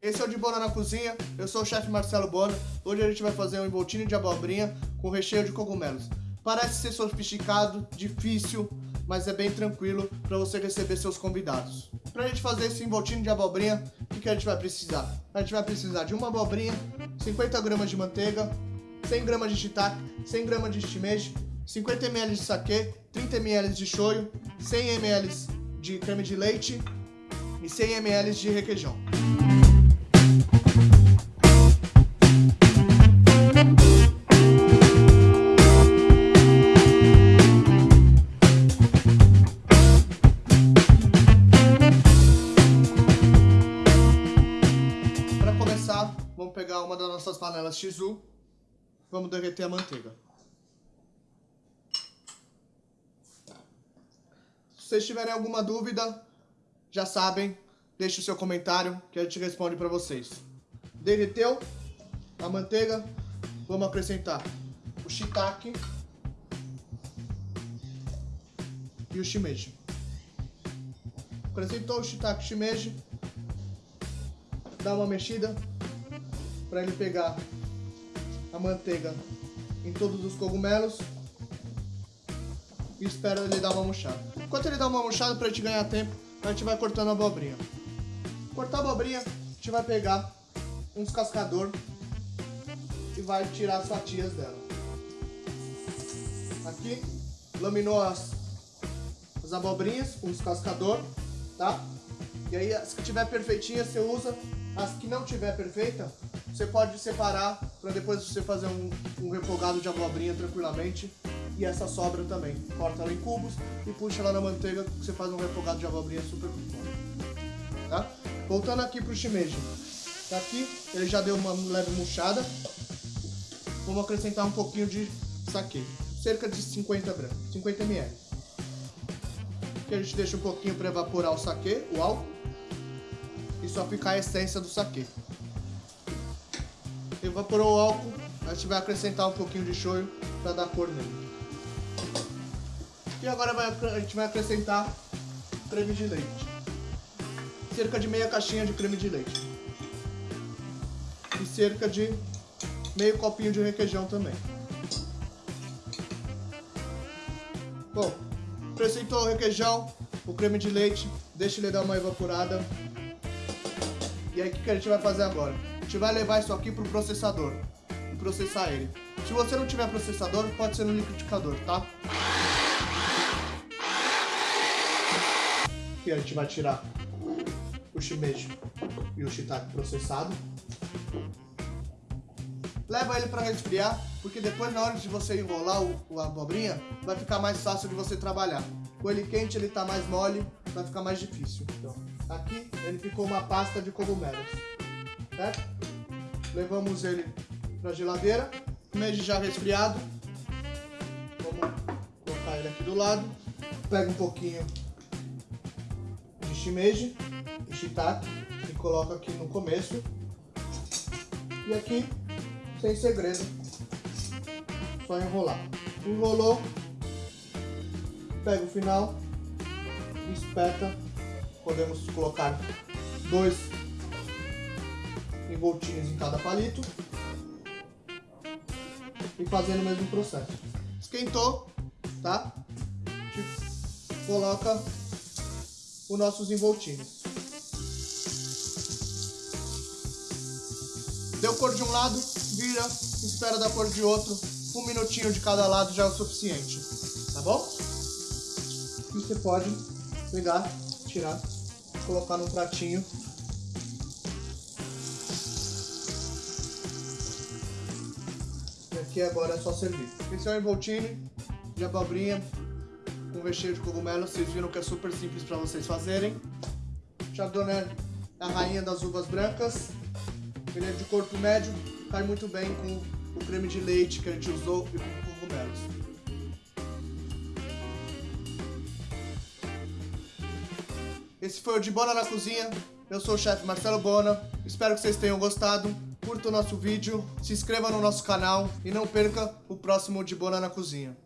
Esse é o de Bona na Cozinha, eu sou o chefe Marcelo Bona. Hoje a gente vai fazer um envoltinho de abobrinha com recheio de cogumelos. Parece ser sofisticado, difícil, mas é bem tranquilo para você receber seus convidados. Para a gente fazer esse envoltinho de abobrinha, o que, que a gente vai precisar? A gente vai precisar de uma abobrinha, 50 gramas de manteiga, 100 gramas de shiitake, 100 gramas de shimeji, 50 ml de saquê, 30 ml de shoyu, 100 ml de creme de leite e 100 ml de requeijão. Começar, vamos pegar uma das nossas panelas Shizu, vamos derreter a manteiga. Se vocês tiverem alguma dúvida, já sabem, deixe o seu comentário que a gente responde para vocês. Derreteu a manteiga, vamos acrescentar o shiitake e o shimeji. Acrescentou o shiitake e shimeji, dá uma mexida para ele pegar a manteiga em todos os cogumelos e espera ele dar uma murchada. Enquanto ele dá uma murchada para gente ganhar tempo, a gente vai cortando a abobrinha. Cortar a abobrinha, a gente vai pegar um descascador e vai tirar as fatias dela. Aqui, laminou as, as abobrinhas com o descascador, tá? E aí, as que tiver perfeitinha, você usa. As que não tiver perfeita, você pode separar para depois você fazer um, um refogado de abobrinha tranquilamente. E essa sobra também. Corta ela em cubos e puxa ela na manteiga que você faz um refogado de abobrinha super bom. Tá? Voltando aqui pro shimeji. Tá aqui, ele já deu uma leve murchada. Vamos acrescentar um pouquinho de saquê. Cerca de 50 gramas, 50 ml. Aqui a gente deixa um pouquinho para evaporar o saquê, o álcool. E só ficar a essência do saquê. Evaporou o álcool, a gente vai acrescentar um pouquinho de shoyu para dar cor nele. E agora vai, a gente vai acrescentar creme de leite. Cerca de meia caixinha de creme de leite. E cerca de meio copinho de requeijão também. Bom, acrescentou o requeijão, o creme de leite, deixa ele dar uma evaporada. E aí o que, que a gente vai fazer agora? Gente vai levar isso aqui pro processador e processar ele. Se você não tiver processador, pode ser no liquidificador, tá? Aqui a gente vai tirar o shimeji e o shiitake processado. Leva ele para resfriar, porque depois na hora de você enrolar o, o abobrinha, vai ficar mais fácil de você trabalhar. Com ele quente ele tá mais mole, vai ficar mais difícil. Então, aqui ele ficou uma pasta de cogumelos, Levamos ele para geladeira, shimeji já resfriado. Vamos colocar ele aqui do lado. Pega um pouquinho de shimeji e shiitake e coloca aqui no começo. E aqui, sem segredo, só enrolar. Enrolou, pega o final, espeta. Podemos colocar dois envoltinhos em cada palito e fazendo o mesmo processo. Esquentou, tá? A gente coloca os nossos envoltinhos. Deu cor de um lado, vira, espera da cor de outro. Um minutinho de cada lado já é o suficiente, tá bom? E você pode pegar, tirar, colocar num pratinho. E aqui agora é só servir. Esse é o envoltine de abobrinha com recheio de cogumelo. Vocês viram que é super simples para vocês fazerem. Chardonnay a rainha das uvas brancas. Ele é de corpo médio, cai muito bem com o creme de leite que a gente usou e com cogumelos. Esse foi o de Bona na Cozinha. Eu sou o chefe Marcelo Bona. Espero que vocês tenham gostado. Curta o nosso vídeo, se inscreva no nosso canal e não perca o próximo de Bona na Cozinha.